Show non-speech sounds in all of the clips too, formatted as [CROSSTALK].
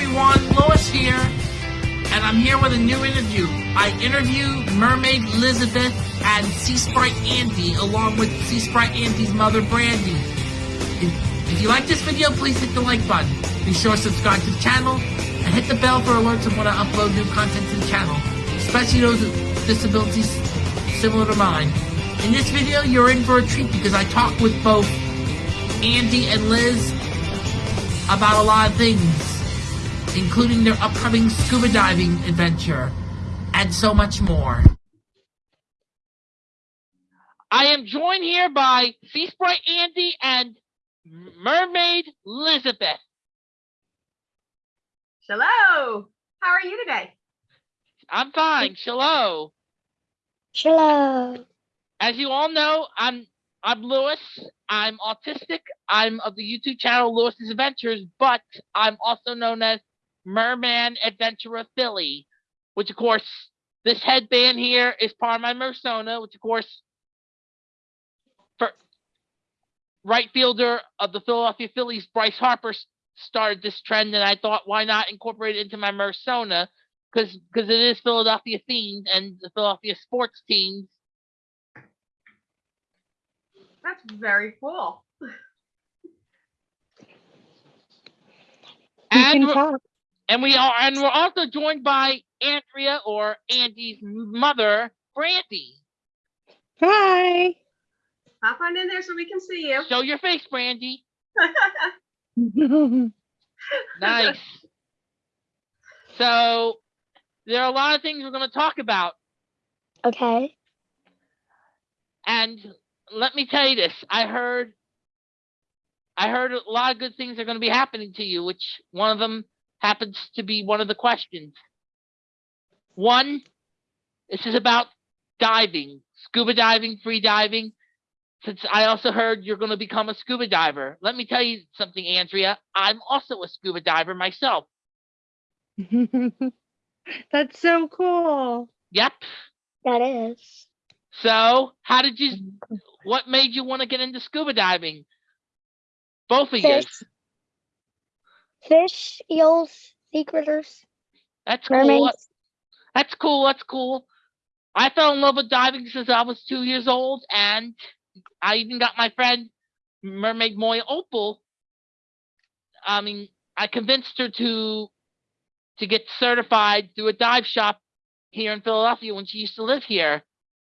everyone, Lewis here, and I'm here with a new interview. I interview Mermaid Elizabeth and Sea Sprite Andy, along with Sea Sprite Andy's mother, Brandy. If, if you like this video, please hit the like button. Be sure to subscribe to the channel, and hit the bell for alerts of when I upload new content to the channel, especially those with disabilities similar to mine. In this video, you're in for a treat because I talk with both Andy and Liz about a lot of things, including their upcoming scuba diving adventure, and so much more. I am joined here by Sea Sprite Andy and Mermaid Elizabeth. Hello. How are you today? I'm fine. Hello. Hello. As you all know, I'm I'm Lewis. I'm autistic. I'm of the YouTube channel Lewis's Adventures, but I'm also known as Merman Adventurer Philly, which of course this headband here is part of my Mersona, which of course for right fielder of the Philadelphia Phillies, Bryce Harper started this trend, and I thought why not incorporate it into my Mersona because because it is Philadelphia themed and the Philadelphia sports teams That's very cool. and can talk. And we are and we're also joined by Andrea or Andy's mother, Brandy. Hi. Hop on in there so we can see you. Show your face, Brandy. [LAUGHS] Nice. so there are a lot of things we're going to talk about, okay. and let me tell you this: I heard, I heard a lot of good things are going to be happening to you. Which one of them happens to be one of the questions. One, this is about diving, scuba diving, free diving. Since I also heard you're going to become a scuba diver, let me tell you something, Andrea. I'm also a scuba diver myself. [LAUGHS] That's so cool. Yep. That is. So, how did you? What made you want to get into scuba diving? Both of you. Fish. Eels, sea critters, That's cool. mermaids. That's cool. That's cool. I fell in love with diving since I was two years old, and I even got my friend Mermaid Moya Opal. I mean, I convinced her to to get certified through a dive shop here in Philadelphia when she used to live here.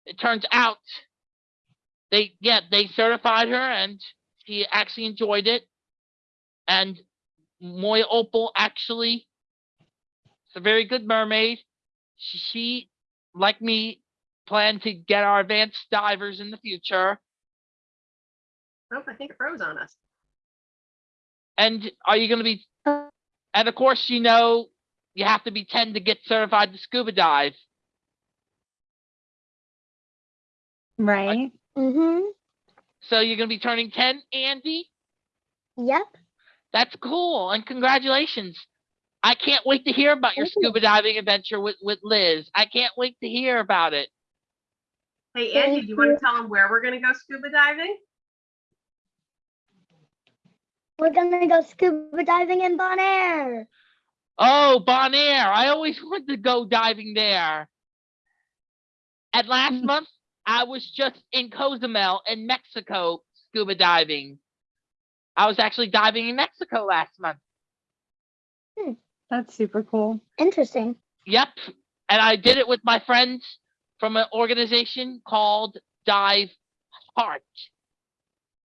It turns out they yeah they certified her and she actually enjoyed it. And Moya Opal actually it's a very good mermaid. She, she like me plan to get our advanced divers in the future. Oh, I think it froze on us. And are you going to be? And of course, you know you have to be ten to get certified to scuba dive. Right. Mm-hmm. So you're going to be turning ten, Andy. Yep. That's cool, and congratulations. I can't wait to hear about your scuba diving adventure with, with Liz. I can't wait to hear about it. Hey, Andy, do you want to tell them where we're going to go scuba diving? We're gonna go scuba diving in Bonaire. Oh, Bonaire. I always wanted to go diving there. And last Mm. month, I was just in Cozumel in Mexico scuba diving. I was actually diving in Mexico last month. Hmm, that's super cool. Interesting. Yep. And I did it with my friends from an organization called Dive Heart.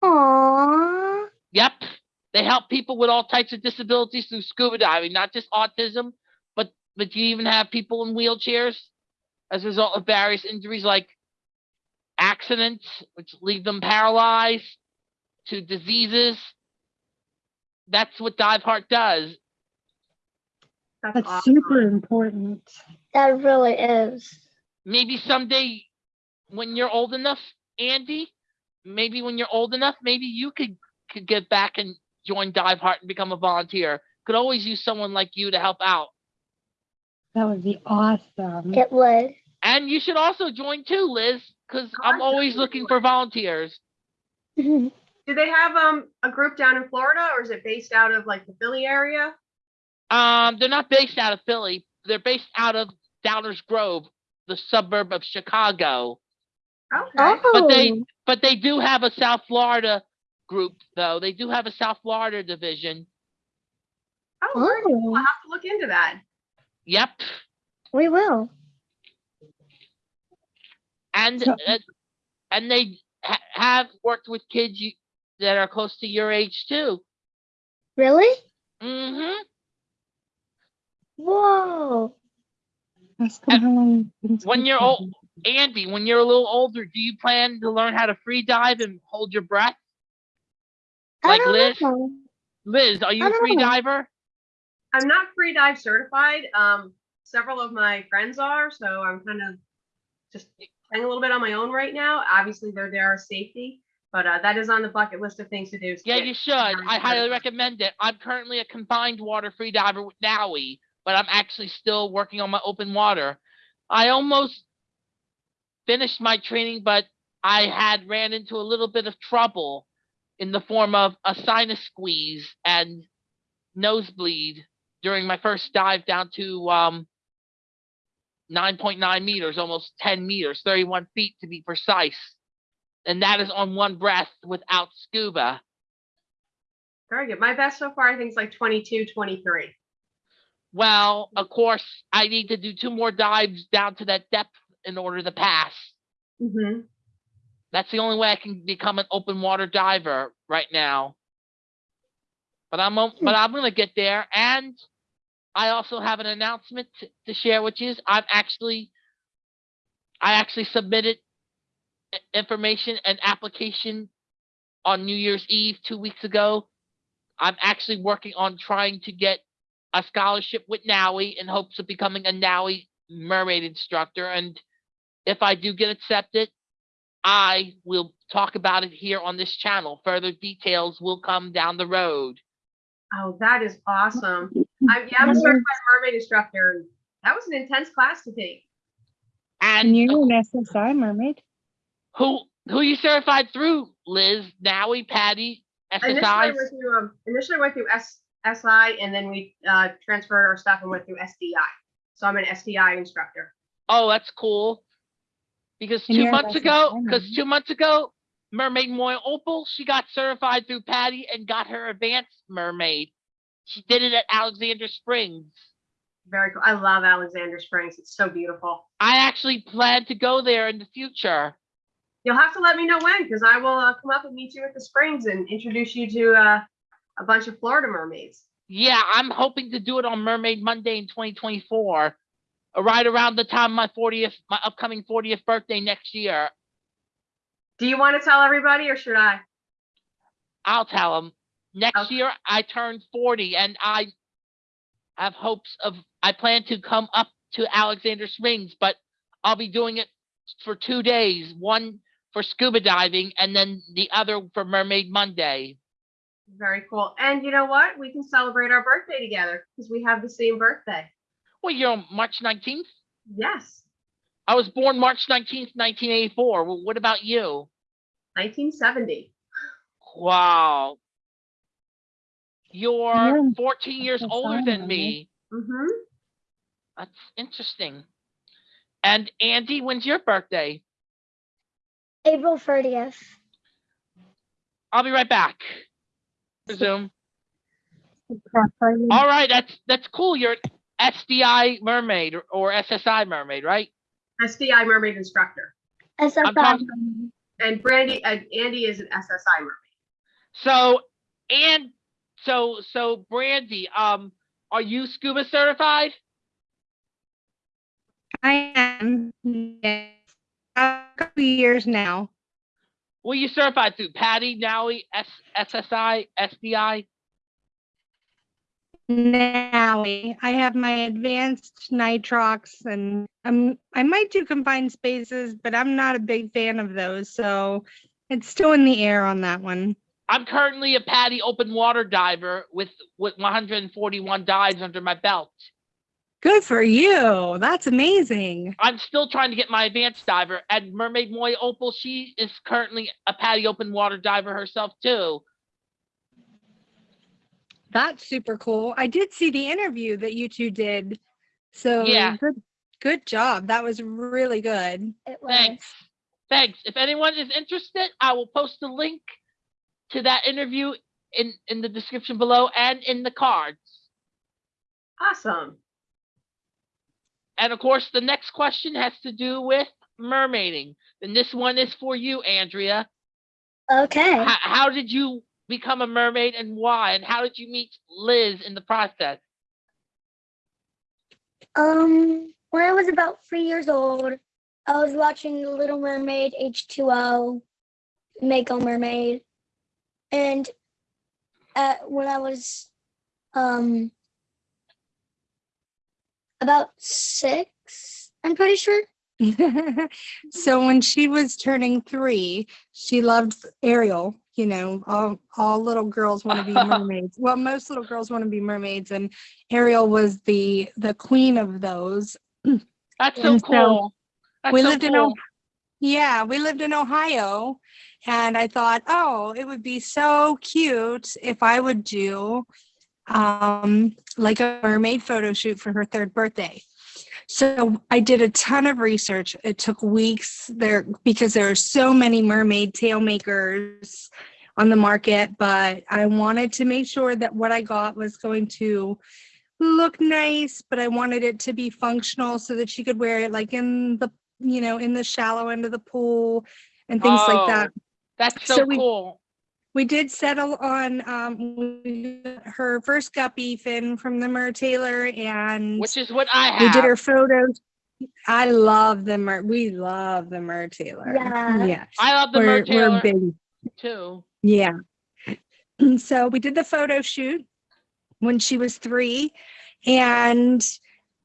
Aww. Yep. They help people with all types of disabilities through scuba diving, not just autism, but but you even have people in wheelchairs as a result of various injuries like accidents, which leave them paralyzed, to diseases. That's what Dive Heart does. That's, That's awesome. super important. That really is. Maybe someday when you're old enough, Andy, maybe when you're old enough, maybe you could could get back and join Dive Heart and become a volunteer. Could always use someone like you to help out. That would be awesome. It would. And you should also join too, Liz, because I'm always looking for volunteers. [LAUGHS] Do they have um a group down in Florida or is it based out of like the Philly area? Um, they're not based out of Philly. They're based out of Downers Grove, the suburb of Chicago. Okay. Oh, But they but they do have a South Florida group though. They do have a South Florida division. Oh, oh, I'll have to look into that. Yep. we will. And So- uh, and they ha- have worked with kids you, that are close to your age too. Really? Mm-hmm. Whoa. Ask them how long When you're old, Andy, when you're a little older, do you plan to learn how to free dive and hold your breath? I Like don't Liz? know. Liz, are you I a don't free know. diver? I'm not free dive certified. Um, several of my friends are, so I'm kind of just playing a little bit on my own right now. Obviously, they're there as safety, but uh, that is on the bucket list of things to do. Yeah, you should. I highly recommend it. I'm currently a confined water free diver with NAUI, but I'm actually still working on my open water. I almost finished my training, but I had ran into a little bit of trouble in the form of a sinus squeeze and nosebleed during my first dive down to um 9.9 meters, almost 10 meters, 31 feet to be precise. And that is on one breath without scuba. Very good. My best so far, I think, is like 22, 23. Well, of course, I need to do two more dives down to that depth in order to pass. Mm-hmm. That's the only way I can become an open water diver right now. But I'm o- but I'm gonna get there, and I also have an announcement to, share which is I'm actually, I actually submitted information and application on New Year's Eve two weeks ago. I'm actually working on trying to get a scholarship with NAUI in hopes of becoming a NAUI mermaid instructor. And if I do get accepted, I will talk about it here on this channel. Further details will come down the road. Oh, that is awesome. I'm, yeah, I'm a certified mermaid instructor. That was an intense class to take. And And you're an SSI mermaid? Who who you certified through, Liz, NAUI, PADI, Initially, I SSI? went through, um, initially went through S, SI and then we, uh, transferred our stuff and went through SDI. So I'm an SDI instructor. Oh, that's cool. Because two you're months ago, because two months ago, Mermaid Moya Opal, she got certified through PADI and got her advanced mermaid. She did it at Alexander Springs. Very cool. I love Alexander Springs. It's so beautiful. I actually plan to go there in the future. You'll have to let me know when, because I will uh, come up and meet you at the Springs and introduce you to uh, a bunch of Florida mermaids. Yeah, I'm hoping to do it on Mermaid Monday in 2024, uh, right around the time of my 40th, my upcoming 40th birthday next year. Do you want to tell everybody or should I? I'll tell them. Next Okay. year, I turn 40, and I have hopes of. I plan to come up to Alexander Springs, but I'll be doing it for two days. One for scuba diving, and then the other for Mermaid Monday. Very cool. And you know what? We can celebrate our birthday together because we have the same birthday. Well, you're on March 19th. Yes, I was born March 19th, 1984. Well, what about you? 1970. Wow. You're Yeah, 14 years that's older fine, than me. Mm-hmm. That's interesting. And Andy, when's your birthday? April 30th. I'll be right back. Resume. All right, that's that's cool. You're an SDI mermaid or, or SSI mermaid, right? SDI mermaid instructor. SSI. And Brandy, and Andy is an SSI mermaid. So and so so Brandy, um, are you scuba certified? I am. Yes. Couple years now. Well, you certified through PADI, NAUI, S, SSI, SDI. Now I have my advanced nitrox and um, I might do confined spaces, but I'm not a big fan of those. So it's still in the air on that one. I'm currently a PADI open water diver with with 141 dives under my belt. Good for you. That's amazing. I'm still trying to get my advanced diver. And Mermaid Moy Opal, she is currently a PADI open water diver herself too. That's super cool. I did see the interview that you two did. So Yeah. good good job. That was really good. It was. Thanks. Thanks. If anyone is interested, I will post a link to that interview in, in the description below and in the cards. Awesome. And of course, the next question has to do with mermaiding. And this one is for you, Andrea. Okay. How, how did you become a mermaid and why? And how did you meet Liz in the process? Um, when I was about three years old, I was watching The Little Mermaid H2O, Mako Mermaid, and at, when I was um about six, I'm pretty sure. [LAUGHS] so when she was turning three, she loved Ariel. You know, all, all little girls want to be [LAUGHS] mermaids. Well, most little girls want to be mermaids, and Ariel was the the queen of those. That's so so cool. That's we so lived in cool. O- Yeah, we lived in Ohio, and I thought, oh, it would be so cute if I would do um, like a mermaid photo shoot for her third birthday. So I did a ton of research. It took weeks there because there are so many mermaid tail makers on the market, but I wanted to make sure that what I got was going to look nice, but I wanted it to be functional so that she could wear it like in the, you know, in the shallow end of the pool and things like that. Oh, That's so, So cool. We did settle on um her first guppy fin from the Mertailor and Which is what I have. we did her photos. I love the Mer. We love the Mertailor. Yeah. Yeah. I love the we're, Mertailor we're big. too. Yeah. And [CLEARS THROAT] so we did the photo shoot when she was three, and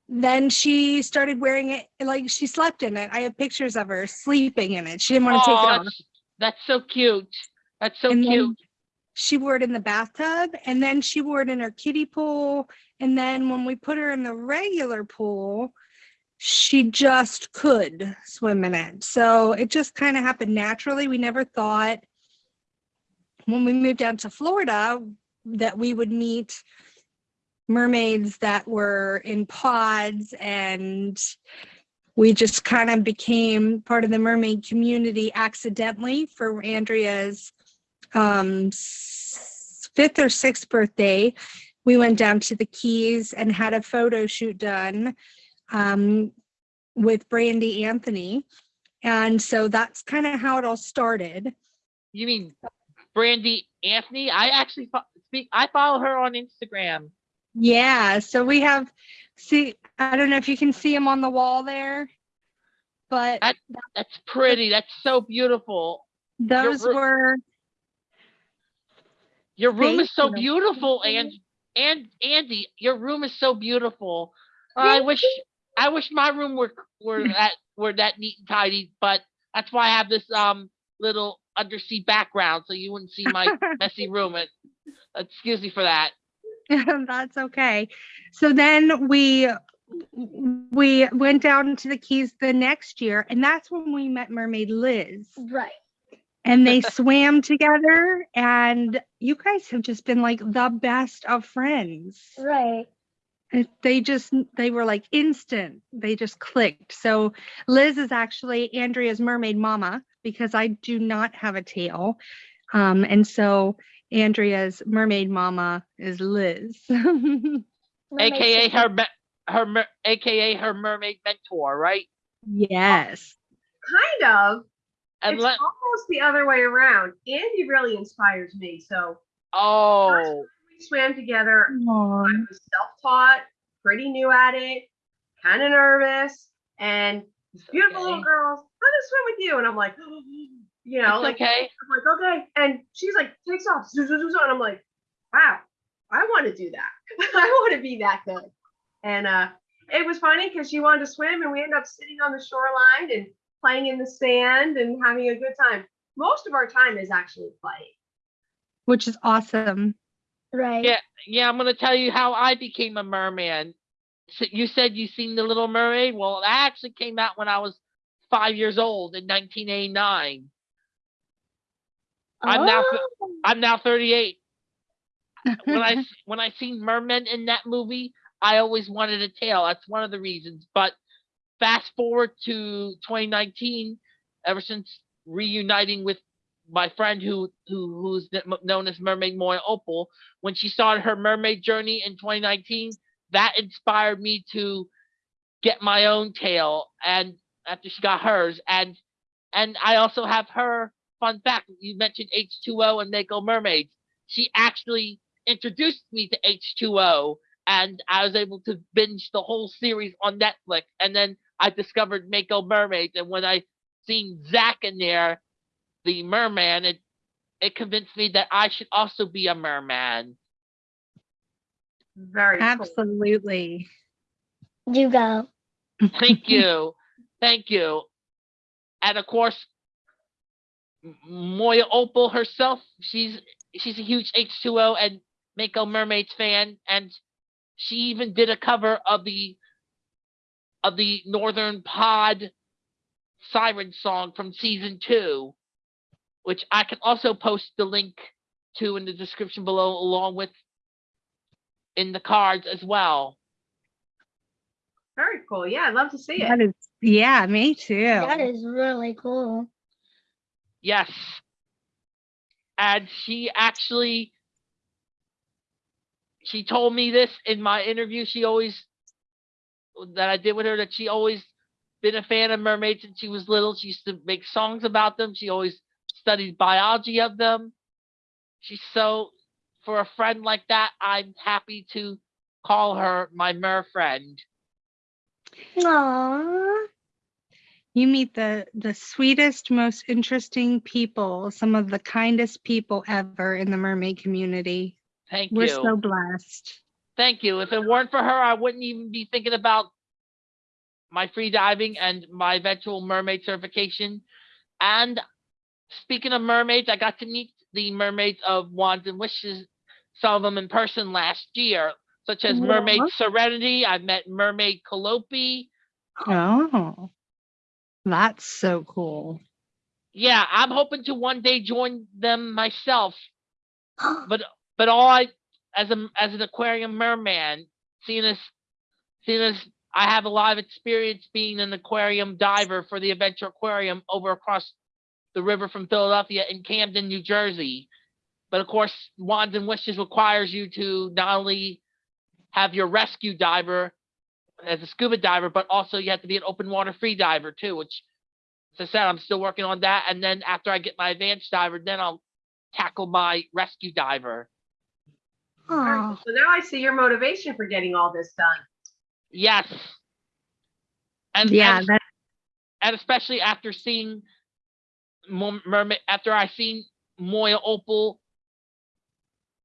then she started wearing it like she slept in it. I have pictures of her sleeping in it. She didn't want to take it off. that's- That's so cute. That's so And cute. She wore it in the bathtub, and then she wore it in her kiddie pool. And then when we put her in the regular pool, she just could swim in it. So it just kind of happened naturally. We never thought when we moved down to Florida that we would meet mermaids that were in pods and we just kind of became part of the mermaid community accidentally for Andrea's um, fifth or sixth birthday. We went down to the Keys and had a photo shoot done um, with Brandy Anthony. And so that's kind of how it all started. You mean Brandy Anthony? I actually speak. I follow her on Instagram. Yeah, so we have, see, I don't know if you can see them on the wall there, but I- That's pretty. That's so beautiful. those ru- were, Your room is so you. beautiful, and and Andy, your room is so beautiful. I wish I wish my room were were [LAUGHS] that were that neat and tidy, but that's why I have this um little undersea background, so you wouldn't see my [LAUGHS] messy room. And excuse me for that. [LAUGHS] that's okay. So then we, we went down to the Keys the next year, and that's when we met Mermaid Liz. Right. And they [LAUGHS] swam together and you guys have just been like the best of friends. Right. It- they just they were like instant. They just clicked. So liz is actually andrea's mermaid mama because i do not have a tail. Um and so andrea's mermaid mama is liz. [LAUGHS] AKA her me- her mer- AKA her mermaid mentor, right? yes. Kind of. It's almost the other way around. Andy really inspires me. So oh we swam together. Aw. I was self-taught, pretty new at it, kind of nervous, and these beautiful little okay. girls, let us swim with you. And I'm like, [GASPS] you know, It's like okay. I'm like, okay. And she's like, takes off, zoom, zoom, zoom, zoom. and I'm like, wow, I want to do that. [LAUGHS] I want to be that good. And uh, it was funny because she wanted to swim, and we ended up sitting on the shoreline and playing in the sand and having a good time. Most of our time is actually playing. which is awesome Right. Yeah. Yeah, I'm gonna tell you how I became a merman. So you said you seen the Little Mermaid. Well, that actually came out when I was five years old in 1989. I'm now Oh, I'm now 38. [LAUGHS] when I when I seen mermen in that movie, I always wanted a tail. That's one of the reasons. But fast forward to 2019, ever since reuniting with my friend who who who's known as Mermaid Moya Opal, when she started her mermaid journey in 2019, that inspired me to get my own tail. And after she got hers, and and I also have her fun fact. You mentioned H2O and Mako Mermaids. She actually introduced me to H2O and I was able to binge the whole series on Netflix. And then I discovered Mako Mermaids. And when I seen Zach in there, the merman, it it convinced me that I should also be a merman. Very cool. Absolutely. You go. Thank you. Thank you. And of course, Moya Opal herself, she's she's a huge H2O and Mako Mermaids fan, and she even did a cover of the of the Northern Pod siren song from season two, which I can also post the link to in the description below, along with in the cards as well. Very cool. Yeah, I'd love to see That it. is, yeah, me too. That is really cool. Yes. And she actually she told me this in my interview. She always that I did with her that she always been a fan of mermaids since she was little. She used to make songs about them. She always studied biology of them. She's so for a friend like that, I'm happy to call her my mer friend. Aww. You meet the the sweetest, most interesting people, some of the kindest people ever in the mermaid community. Thank you. We're so blessed. Thank you. If it weren't for her, I wouldn't even be thinking about my free diving and my eventual mermaid certification. And speaking of mermaids, I got to meet the mermaids of Wands and Wishes, some of them in person last year, such as oh, Mermaid Serenity. I met Mermaid Calliope. Oh, that's so cool. Yeah, I'm hoping to one day join them myself. [GASPS] but but all I as a as an aquarium merman, seeing as seeing as I have a lot of experience being an aquarium diver for the Adventure Aquarium over across the river from Philadelphia in Camden, New Jersey. But of course, Wands and Wishes requires you to not only have your rescue diver as a scuba diver, but also you have to be an open water free diver too, which as I said, I'm still working on that. And then after I get my advanced diver, then I'll tackle my rescue diver. Very cool. Aw. So now I see your motivation for getting all this done. Yes. And Yeah, and, and especially after seeing Mo- mermaid after I seen Moya Opal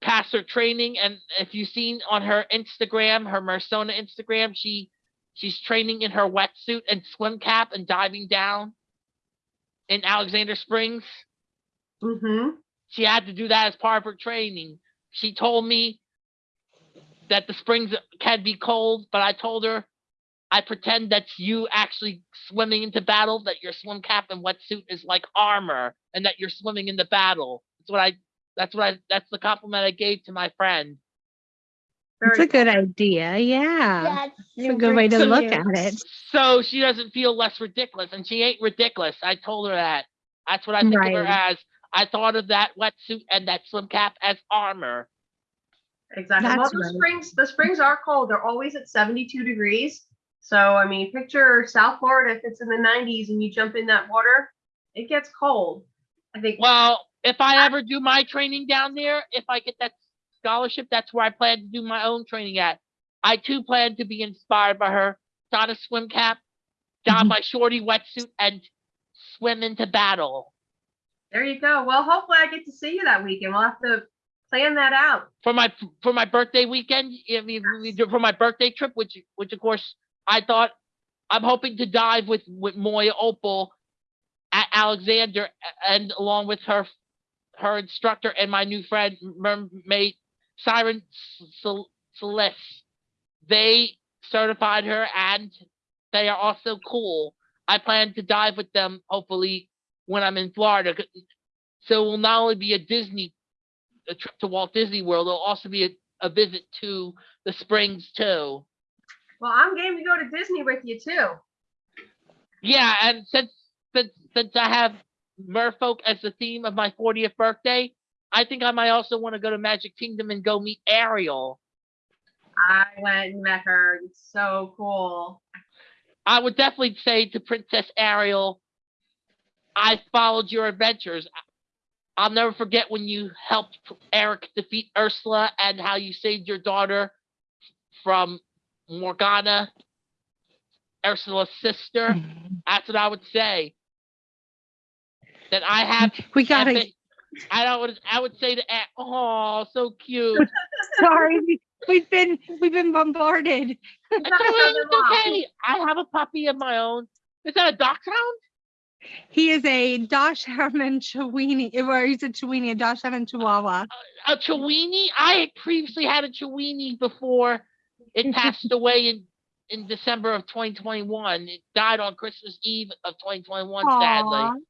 pass her training and if you've seen on her Instagram, her Mersona Instagram, she she's training in her wetsuit and swim cap and diving down in Alexander Springs. Mm-hmm. she had to do that as part of her training. She told me that the springs can be cold, but I told her I pretend that's you actually swimming into battle, that your swim cap and wetsuit is like armor, and that you're swimming in the battle. That's what I that's what I that's the compliment I gave to my friend. it's a good idea. Yeah. That's It's a good way to look at it. So she doesn't feel less ridiculous, and she ain't ridiculous. I told her that. That's what I think of her as. I thought of that wetsuit and that swim cap as armor. Exactly. Well, the right. springs, the springs are cold. They're always at 72 degrees. So, I mean, picture South Florida if it's in the 90s and you jump in that water, it gets cold. I think. Well, if I ever do my training down there, if I get that scholarship, that's where I plan to do my own training at. I too plan to be inspired by her. Don a swim cap, don Mhm. my shorty wetsuit, and swim into battle. There you go. Well, hopefully I get to see you that weekend. We'll have to plan that out. For my for my birthday weekend, I mean, do- for my birthday trip, which which of course I thought I'm hoping to dive with with Moya Opal at Alexander and along with her her instructor and my new friend mermaid Siren Cel- Celeste. They certified her and they are also cool. I plan to dive with them hopefully when I'm in Florida. So it will not only be a Disney a trip to Walt Disney World. It'll also be a, a visit to the Springs too. Well, I'm game to go to Disney with you too. Yeah, and since since since I have Merfolk as the theme of my 40th birthday, I think I might also want to go to Magic Kingdom and go meet Ariel. I went and met her. It's so cool. I would definitely say to Princess Ariel, I followed your adventures. I'll never forget when you helped Eric defeat Ursula and how you saved your daughter from Morgana, Ursula's sister. Mm-hmm. That's what I would say. That I have [LAUGHS] We gotta, epic- I don't would I would say that. Oh so cute. [LAUGHS] sorry, we- we've been, we've been bombarded. It's okay, it's [LAUGHS] okay. I have a puppy of my own. Is that a dog dachshund? He is a Dachshund and Chiweenie, or he's a Chihuahua, a Dachshund Chihuahua. A Chihuahua. I had previously had a Chihuahua before it [LAUGHS] passed away in in December of 2021. It died on Christmas Eve of 2021, sadly.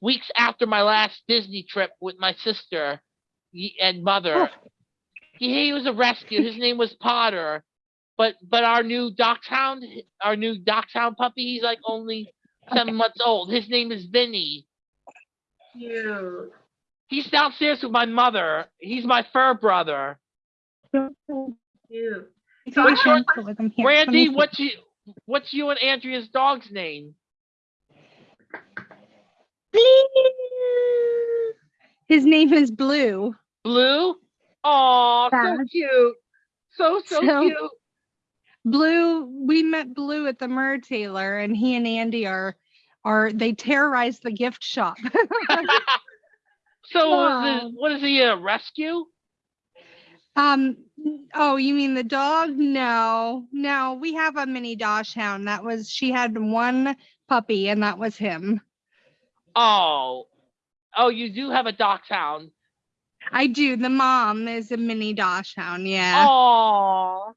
Weeks after my last Disney trip with my sister and mother. He, he was a rescue. His name was Potter. But but our new dachshund, our new dachshund puppy, he's like only seven months old. His name is Vinny. Cute. He's downstairs with my mother. He's my fur brother. Cute. So you I have a cancel question- with him, here, let me Randy, what's you what's you and Andrea's dog's name? Blue. His name is Blue. Blue? Oh, so cute. So so, So- cute. Blue, we met Blue at the Mertailor, and he and Andy are are they terrorize the gift shop. [LAUGHS] so what is, Wow. it, what is he a rescue? um, oh, you mean the dog? No, no, we have a mini Dachshund. That was she had one puppy, and that was him. Oh. Oh, you do have a dachshund. I do. The mom is a mini Dachshund. Yeah. Oh.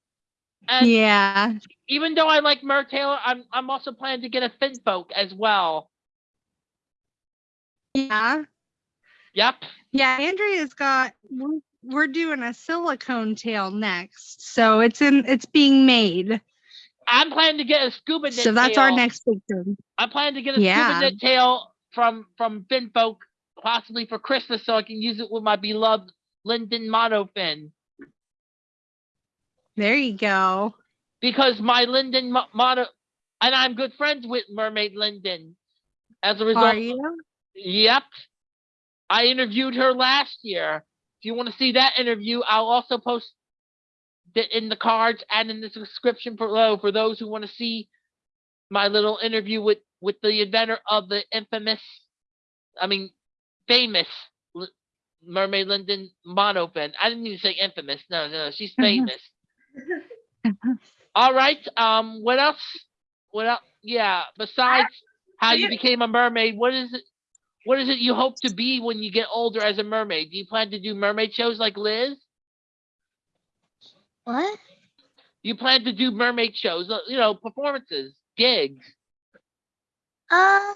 And yeah. even though I like Mertailor, I'm I'm also planning to get a Finfolk as well. Yeah. Yep. Yeah. Andrea's got. We're, we're doing a silicone tail next, so it's in. It's being made. I'm planning to get a scuba knit So that's our next thing. I'm planning to get a Yeah. scuba knit tail from from Finfolk, possibly for Christmas, so I can use it with my beloved Linden monofin. There you go. Because my Linden mo- mono, and I'm good friends with Mermaid Linden. As a result, Are you? yep, I interviewed her last year. If you want to see that interview, I'll also post it in the cards and in the description below for those who want to see my little interview with with the inventor of the infamous, I mean, famous L- Mermaid Linden monofin. I didn't even say infamous. No, no, she's mm-hmm. famous. All right. Um. What else? What else? Yeah. Besides how you became a mermaid, what is it? What is it you hope to be when you get older as a mermaid? Do you plan to do mermaid shows like Liz? What? You plan to do mermaid shows? uh, You know, performances, gigs. Um,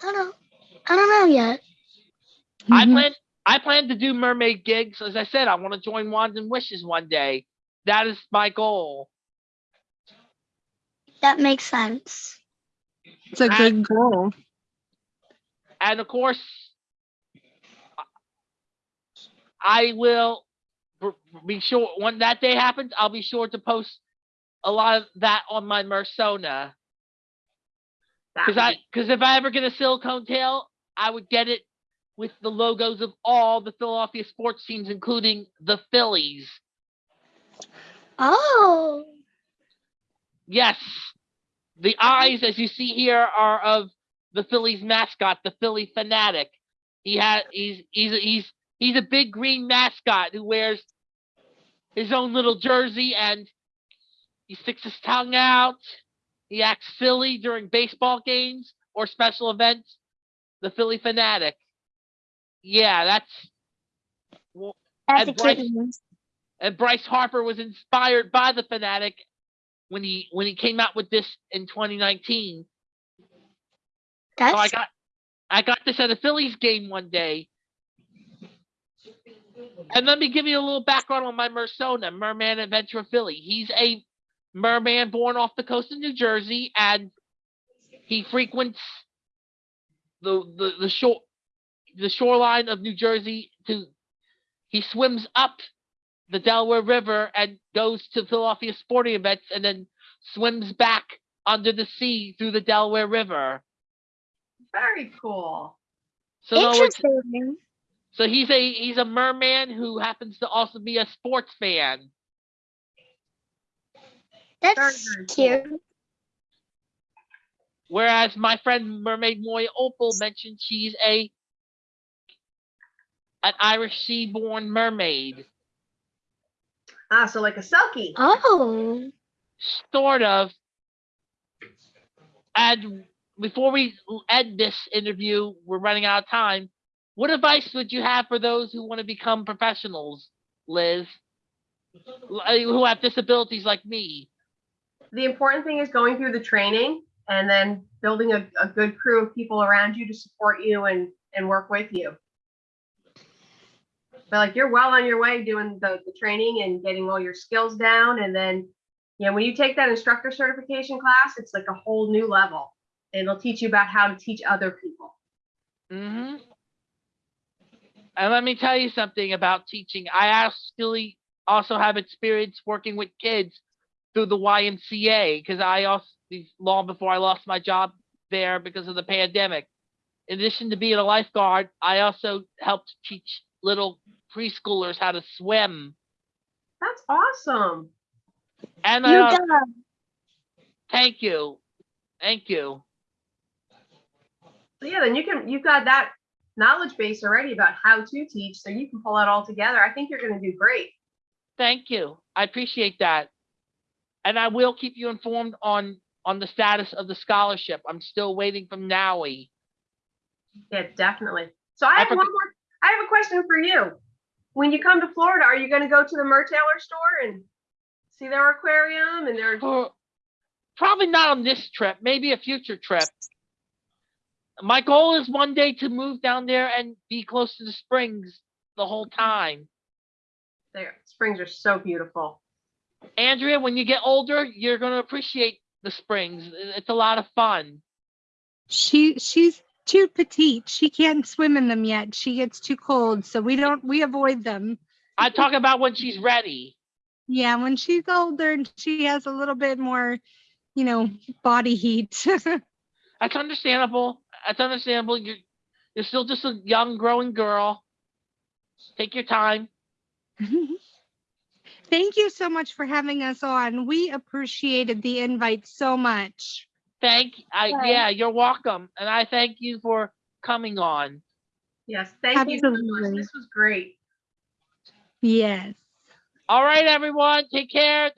I don't know. I don't know yet. I Mhm. plan. I plan to do mermaid gigs. As I said, I want to join Wands and Wishes one day. That is my goal. That makes sense. It's a good goal. and of course, I will be sure when that day happens. I'll be sure to post a lot of that on my Mersona because I because if I ever get a silicone tail, I would get it with the logos of all the Philadelphia sports teams, including the Phillies. Oh, Yes, the eyes, as you see here, are of the Phillies mascot, the Phillie Phanatic. He had he's he's he's he's a big green mascot who wears his own little jersey and he sticks his tongue out. He acts silly during baseball games or special events. The Phillie Phanatic. Yeah, that's well, And Bryce- and Bryce Harper was inspired by the Phanatic when he when he came out with this in 2019. So I got I got this at a Phillies game one day. And let me give you a little background on my Mersona, Merman Adventure Philly. He's a merman born off the coast of New Jersey, and he frequents the the, the shore the shoreline of New Jersey to he swims up the Delaware River and goes to Philadelphia sporting events and then swims back under the sea through the Delaware River. Very cool. So, in other words, Interesting. so he's a he's a merman who happens to also be a sports fan. That's very cool. cute. Whereas my friend Mermaid Moy Opal mentioned she's a an Irish sea-born mermaid, Ah, so like a selkie. Oh. sort of. And before we end this interview, we're running out of time. What advice would you have for those who want to become professionals, Liz, who have disabilities like me? The important thing is going through the training and then building a, a good crew of people around you to support you and, and work with you. But like you're well on your way doing the, the training and getting all your skills down. And then, you know, when you take that instructor certification class, it's like a whole new level. and It'll teach you about how to teach other people. mm-hmm. And let me tell you something about teaching. I actually also have experience working with kids through the YMCA because I also long before I lost my job there because of the pandemic. In addition to being a lifeguard, I also helped teach little preschoolers how to swim. That's awesome. And You uh, I al- thank you, thank you. So yeah, then you can, you've got that knowledge base already about how to teach, so you can pull that all together. I think you're gonna do great. Thank you. I appreciate that. And I will keep you informed on on the status of the scholarship. I'm still waiting from NAUI. Yeah, definitely. So I I have one more, I have a question for you. When you come to Florida, are you gonna go to the Mertailor store and see their aquarium and their, For- Probably not on this trip, maybe a future trip. My goal is one day to move down there and be close to the springs the whole time. There, springs are so beautiful. Andrea, when you get older, you're going to appreciate the springs. It's a lot of fun. She she's too petite. She can't swim in them yet. She gets too cold, so we don't we avoid them. I talk about when she's ready. Yeah, when she's older and she has a little bit more, you know, body heat. [LAUGHS] That's understandable. That's understandable. You're you're still just a young, growing girl. Take your time. [LAUGHS] Thank you so much for having us on. We appreciated the invite so much. Thank I Right. yeah, you're welcome. And I thank you for coming on. Yes, thank you so much. This was great. Yes. All right, everyone. Take care.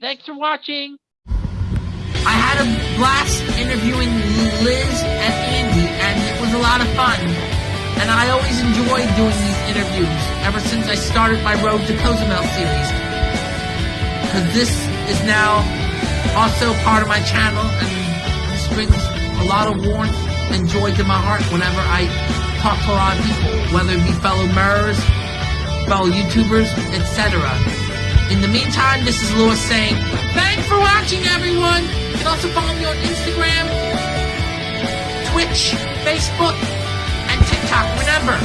Thanks for watching. I had a blast interviewing Liz and Andy, and it was a lot of fun. And I always enjoy doing these interviews ever since I started my Road to Cozumel series. Because this is now also part of my channel, and a lot of warmth and joy to my heart whenever I talk to a lot of people, whether it be fellow mirrors, fellow YouTubers, etc. In the meantime, this is Lewis saying, thanks for watching, everyone. You can also follow me on Instagram, Twitch, Facebook, and TikTok. Remember,